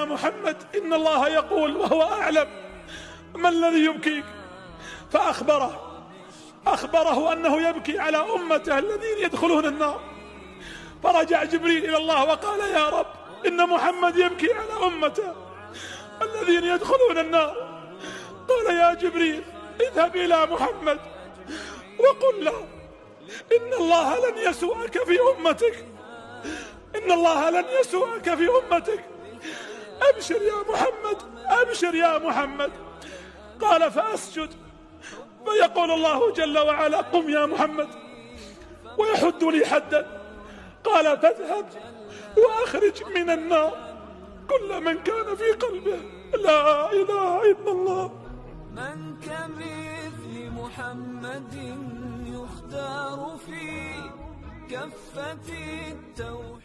يا محمد إن الله يقول وهو أعلم. ما الذي يبكيك؟ فأخبره أخبره أنه يبكي على أمته الذين يدخلون النار. فرجع جبريل إلى الله وقال يا رب إن محمد يبكي على أمته الذين يدخلون النار. قال يا جبريل اذهب إلى محمد وقل له إن الله لن يسوءك في أمتك. إن الله لن يسوءك في أمتك. أبشر يا محمد أبشر يا محمد. قال فأسجد. فيقول الله جل وعلا قم يا محمد. ويحد لي حدا. قال فاذهب وأخرج من النار. كل من كان في قلبه لا إله إلا الله. من كمثل محمد يختار في كفة التوحيد.